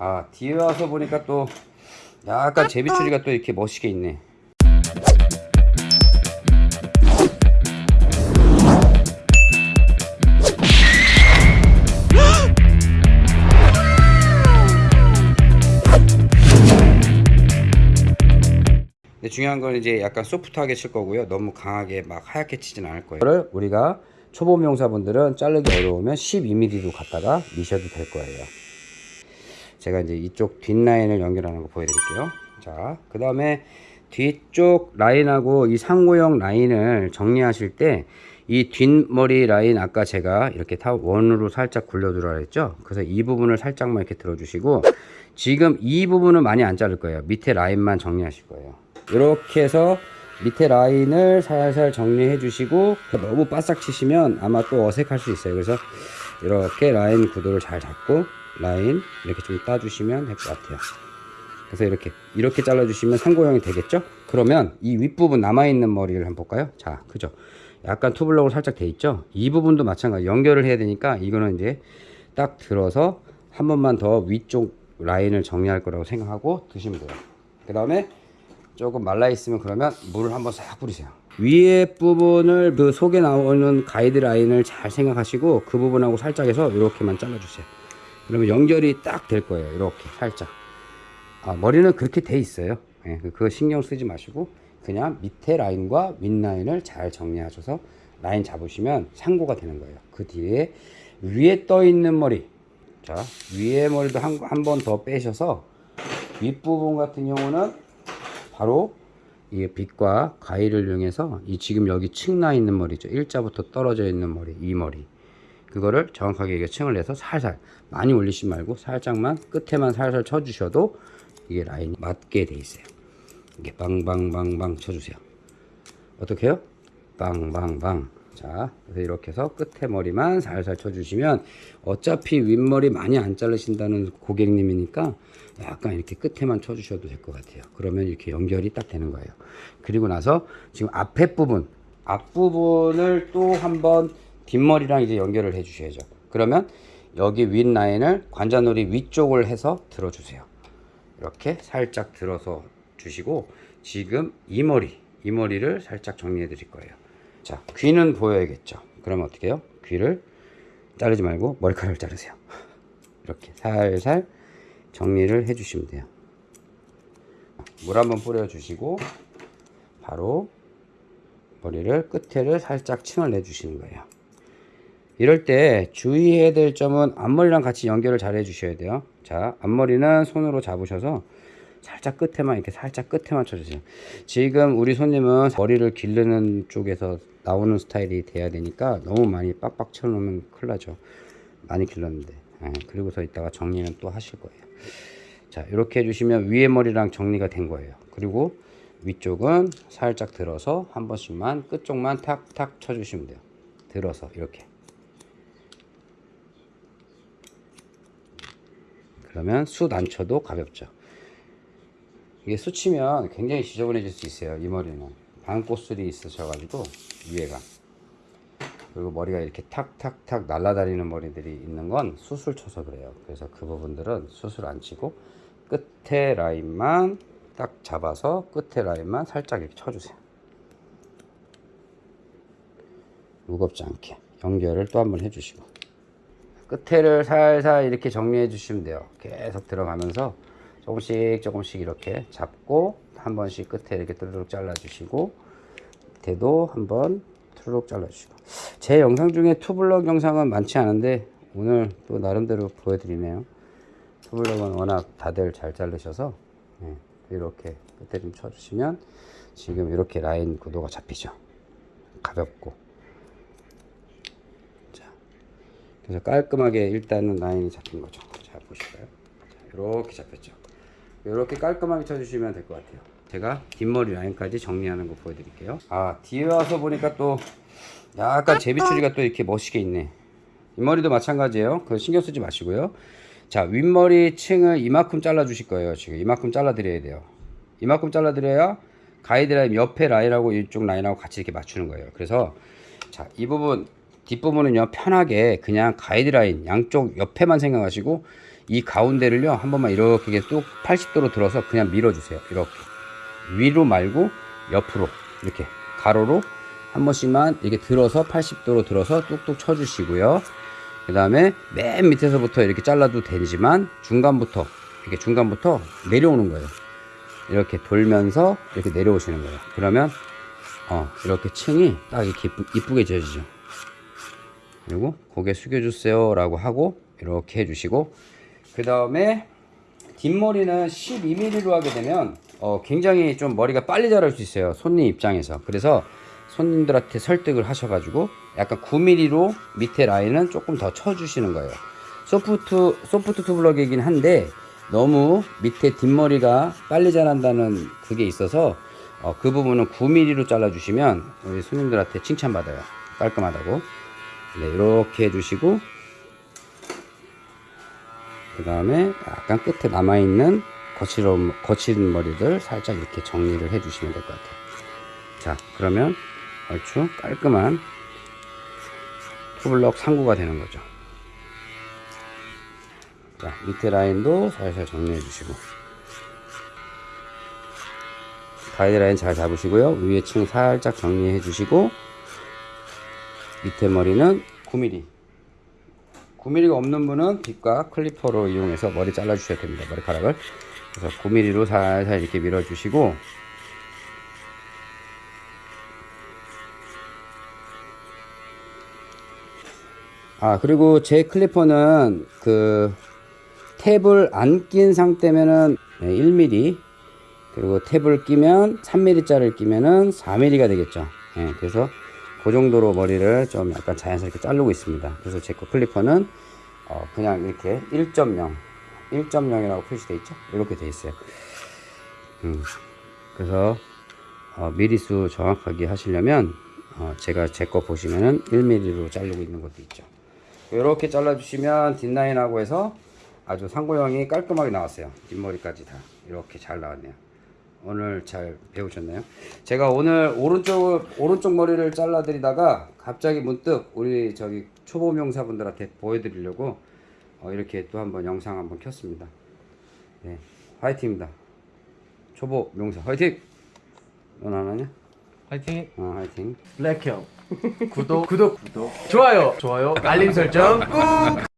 아 뒤에 와서 보니까 또 약간 제비추리가 또 이렇게 멋있게 있네. 근데 중요한 건 이제 약간 소프트하게 칠 거고요. 너무 강하게 막 하얗게 치진 않을 거예요. 이거를 우리가 초보 명사분들은 자르기 어려우면 12mm도 갖다가 미셔도 될 거예요 제가 이제 이쪽 뒷라인을 연결하는 거 보여드릴게요. 자 그 다음에 뒤쪽 라인하고 이 상고형 라인을 정리하실 때 이 뒷머리 라인 아까 제가 이렇게 타 원으로 살짝 굴려두라 했죠? 그래서 이 부분을 살짝만 이렇게 들어주시고 지금 이 부분은 많이 안 자를 거예요. 밑에 라인만 정리하실 거예요. 이렇게 해서 밑에 라인을 살살 정리해 주시고 너무 바싹 치시면 아마 또 어색할 수 있어요. 그래서 이렇게 라인 구도를 잘 잡고 라인 이렇게 좀 따주시면 될 것 같아요. 그래서 이렇게 이렇게 잘라 주시면 상고형이 되겠죠? 그러면 이 윗부분 남아있는 머리를 한번 볼까요? 자 그죠? 약간 투블럭으로 살짝 돼 있죠? 이 부분도 마찬가지 연결을 해야 되니까 이거는 이제 딱 들어서 한 번만 더 위쪽 라인을 정리할 거라고 생각하고 드시면 돼요. 그 다음에 조금 말라 있으면 그러면 물을 한번 싹 뿌리세요. 위에 부분을 그 속에 나오는 가이드 라인을 잘 생각하시고 그 부분하고 살짝 해서 이렇게만 잘라 주세요 그러면 연결이 딱 될 거예요. 이렇게 살짝. 아, 머리는 그렇게 돼 있어요. 예, 그- 그거 신경 쓰지 마시고 그냥 밑에 라인과 윗 라인을 잘 정리하셔서 라인 잡으시면 상고가 되는 거예요. 그 뒤에 위에 떠 있는 머리. 자 위에 머리도 한 번 더 빼셔서 윗부분 같은 경우는 바로 이 빛과 가위를 이용해서 이 지금 여기 층 나 있는 머리죠. 일자부터 떨어져 있는 머리 이 머리 그거를 정확하게 이게 층을 내서 살살 많이 올리지 말고 살짝만 끝에만 살살 쳐주셔도 이게 라인이 맞게 돼 있어요. 이게 빵빵빵빵 쳐주세요. 어떻게 해요? 빵빵빵 자 그래서 이렇게 해서 끝에 머리만 살살 쳐주시면 어차피 윗머리 많이 안 자르신다는 고객님이니까 약간 이렇게 끝에만 쳐주셔도 될 것 같아요. 그러면 이렇게 연결이 딱 되는 거예요. 그리고 나서 지금 앞에 부분 앞부분을 또 한번 뒷머리랑 이제 연결을 해 주셔야죠. 그러면 여기 윗 라인을 관자놀이 위쪽을 해서 들어 주세요. 이렇게 살짝 들어서 주시고 지금 이 머리 이 머리를 살짝 정리해 드릴 거예요. 자 귀는 보여야겠죠? 그러면 어떻게 해요? 귀를 자르지 말고 머리카락을 자르세요. 이렇게 살살 정리를 해 주시면 돼요. 물 한번 뿌려 주시고 바로 머리를 끝에를 살짝 층을 내 주시는 거예요 이럴 때 주의해야 될 점은 앞머리랑 같이 연결을 잘 해 주셔야 돼요. 자 앞머리는 손으로 잡으셔서 살짝 끝에만 이렇게 살짝 끝에만 쳐주세요. 지금 우리 손님은 머리를 기르는 쪽에서 나오는 스타일이 돼야 되니까 너무 많이 빡빡 쳐놓으면 큰일 나죠. 많이 길렀는데. 예, 그리고서 이따가 정리는 또 하실 거예요. 자 이렇게 해주시면 위에 머리랑 정리가 된 거예요. 그리고 위쪽은 살짝 들어서 한 번씩만 끝쪽만 탁탁 쳐주시면 돼요. 들어서 이렇게 그러면 숱안 쳐도 가볍죠. 이게 수치면 굉장히 지저분해질 수 있어요 이 머리는. 반꽃술이 있으셔 가지고 위에가. 그리고 머리가 이렇게 탁탁탁 날아다니는 머리들이 있는 건 숱을 쳐서 그래요. 그래서 그 부분들은 숱을 안 치고 끝에 라인만 딱 잡아서 끝에 라인만 살짝 이렇게 쳐주세요. 무겁지 않게 연결을 또 한 번 해주시고 끝에를 살살 이렇게 정리해 주시면 돼요. 계속 들어가면서 조금씩 조금씩 이렇게 잡고 한 번씩 끝에 이렇게 뚜루룩 잘라 주시고 밑에도 한번 뚜루룩 잘라 주시고. 제 영상 중에 투블럭 영상은 많지 않은데 오늘 또 나름대로 보여드리네요. 투블럭은 워낙 다들 잘 자르셔서 네, 이렇게 끝에 좀 쳐주시면 지금 이렇게 라인 구도가 잡히죠. 가볍고 자 그래서 깔끔하게 일단은 라인이 잡힌 거죠. 자 보실까요? 자, 이렇게 잡혔죠. 이렇게 깔끔하게 쳐주시면 될 것 같아요. 제가 뒷머리 라인까지 정리하는 거 보여드릴게요. 아 뒤에 와서 보니까 또 약간 제비추리가 또 이렇게 멋있게 있네. 이 머리도 마찬가지예요. 그거 신경 쓰지 마시고요. 자 윗머리 층을 이만큼 잘라 주실 거예요 지금. 이만큼 잘라 드려야 돼요. 이만큼 잘라 드려야 가이드라인 옆에 라인하고 이쪽 라인하고 같이 이렇게 맞추는 거예요. 그래서 자 이 부분 뒷부분은요 편하게 그냥 가이드라인 양쪽 옆에만 생각하시고 이 가운데를요 한 번만 이렇게 뚝 80도로 들어서 그냥 밀어주세요. 이렇게. 위로 말고 옆으로. 이렇게. 가로로 한 번씩만 이렇게 들어서 80도로 들어서 뚝뚝 쳐주시고요. 그 다음에 맨 밑에서부터 이렇게 잘라도 되지만 중간부터 이렇게 중간부터 내려오는 거예요. 이렇게 돌면서 이렇게 내려오시는 거예요. 그러면 어 이렇게 층이 딱 이렇게 이쁘, 이쁘게 지어지죠 그리고 고개 숙여주세요 라고 하고 이렇게 해주시고 그 다음에 뒷머리는 12mm로 하게 되면 어, 굉장히 좀 머리가 빨리 자랄 수 있어요 손님 입장에서. 그래서 손님들한테 설득을 하셔가지고 약간 9mm로 밑에 라인은 조금 더 쳐주시는 거예요. 소프트 소프트 투블럭이긴 한데 너무 밑에 뒷머리가 빨리 자란다는 그게 있어서 어, 그 부분은 9mm로 잘라주시면 우리 손님들한테 칭찬받아요. 깔끔하다고 네, 이렇게 해주시고 그 다음에 약간 끝에 남아있는 거칠은, 거친 머리들 살짝 이렇게 정리를 해주시면 될 것 같아요. 자 그러면 얼추 깔끔한 투블럭 상구가 되는 거죠. 자 밑에 라인도 살살 정리해 주시고. 가이드라인 잘 잡으시고요. 위에 층 살짝 정리해 주시고 밑에 머리는 9mm 9mm가 없는 분은 빗과 클리퍼로 이용해서 머리 잘라 주셔야 됩니다. 머리카락을. 그래서 9mm로 살살 이렇게 밀어 주시고 아 그리고 제 클리퍼는 그 탭을 안 낀 상태면은 1mm 그리고 탭을 끼면 3mm 짜리를 끼면은 4mm가 되겠죠. 예, 그래서 그 정도로 머리를 좀 약간 자연스럽게 자르고 있습니다. 그래서 제 거 클리퍼는 어, 그냥 이렇게 1.0 1.0이라고 표시되어 있죠? 이렇게 되어 있어요. 음, 그래서 어, 미리수 정확하게 하시려면 어, 제가 제 거 보시면은 1mm로 자르고 있는 것도 있죠. 이렇게 잘라 주시면 뒷라인하고 해서 아주 상고형이 깔끔하게 나왔어요. 뒷머리까지 다 이렇게 잘 나왔네요 오늘 잘 배우셨나요? 제가 오늘 오른쪽 오른쪽 머리를 잘라 드리다가 갑자기 문득 우리 저기 초보 명사분들한테 보여드리려고 어, 이렇게 또 한번 영상 한번 켰습니다. 네, 화이팅입니다. 초보 명사 화이팅! 넌 안 하냐? 화이팅 어, 화이팅. 블랙형 구독 구독 구독 좋아요 좋아요 알림 설정 꾹